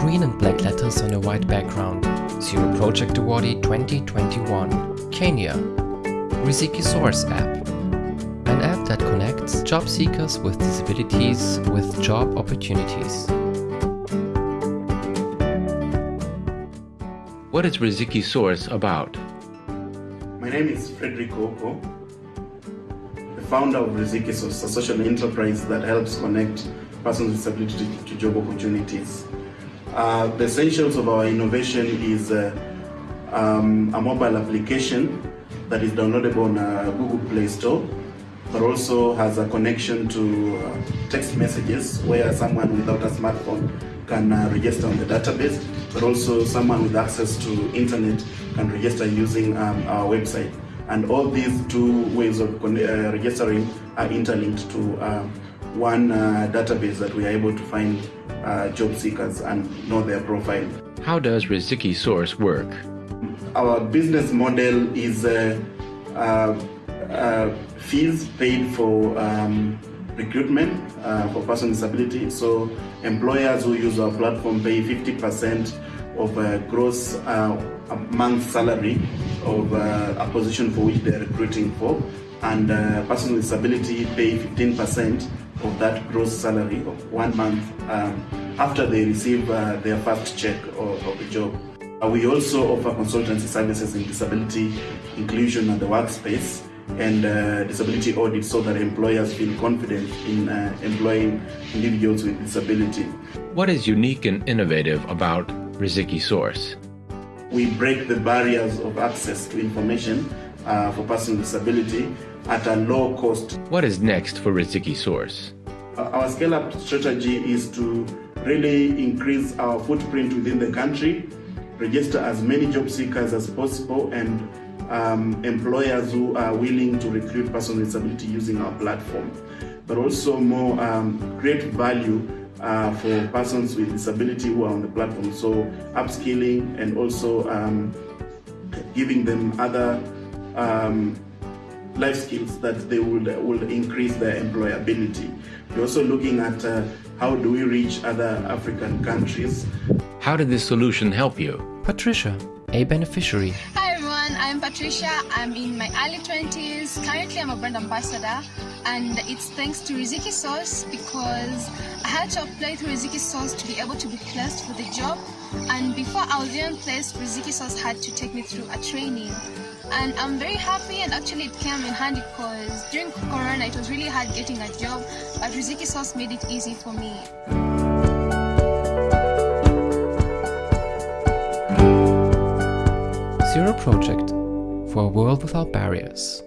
Green and black letters on a white background. Zero Project Awardee 2021. Kenya. Riziki Source app. An app that connects job seekers with disabilities with job opportunities. What is Riziki Source about? My name is Frederick Ouko, the founder of Riziki Source, a social enterprise that helps connect persons with disability to job opportunities. Uh, the essentials of our innovation is uh, um, a mobile application that is downloadable on uh, Google Play Store, but also has a connection to uh, text messages where someone without a smartphone can uh, register on the database, but also someone with access to internet can register using um, our website. And all these two ways of registering are interlinked to um, one database that we are able to find uh, job seekers and know their profile. How does Riziki Source work? Our business model is uh, uh, uh fees paid for um, recruitment uh, for person with disability. So employers who use our platform pay 50% of a gross a month salary of a position for which they're recruiting for and uh, person with disability pay 15% of that gross salary of one month um, after they receive uh, their first check of, of the job. Uh, we also offer consultancy services in disability inclusion at the workspace and uh, disability audit so that employers feel confident in uh, employing individuals with disability. What is unique and innovative about Riziki Source? We break the barriers of access to information uh, for persons with disability at a low cost. What is next for Riziki Source? Uh, our scale-up strategy is to really increase our footprint within the country, register as many job seekers as possible, and um, employers who are willing to recruit persons with disability using our platform, but also more um, create value uh, for persons with disability who are on the platform. So upskilling and also um, giving them other um, life skills that they would will increase their employability. We're also looking at uh, how do we reach other African countries. How did this solution help you? Patricia, a beneficiary. Hi everyone, I'm Patricia. I'm in my early 20s. Currently, I'm a brand ambassador, and it's thanks to Riziki Source because I had to apply through Riziki Source to be able to be placed for the job. And before I was even placed, Riziki Source had to take me through a training and I'm very happy and actually it came in handy because during Corona it was really hard getting a job but Riziki Source made it easy for me. Zero Project for a world without barriers.